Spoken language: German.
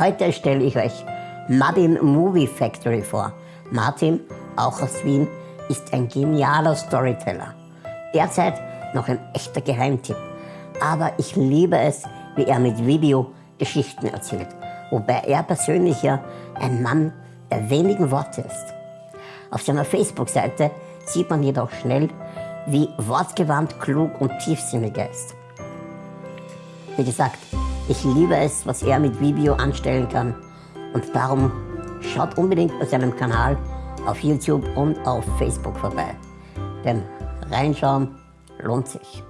Heute stelle ich euch Martin Movie Factory vor. Martin, auch aus Wien, ist ein genialer Storyteller. Derzeit noch ein echter Geheimtipp. Aber ich liebe es, wie er mit Video Geschichten erzählt. Wobei er persönlich ja ein Mann der wenigen Worte ist. Auf seiner Facebook-Seite sieht man jedoch schnell, wie wortgewandt, klug und tiefsinnig er ist. Wie gesagt, ich liebe es, was er mit Video anstellen kann und darum schaut unbedingt bei seinem Kanal auf YouTube und auf Facebook vorbei. Denn reinschauen lohnt sich.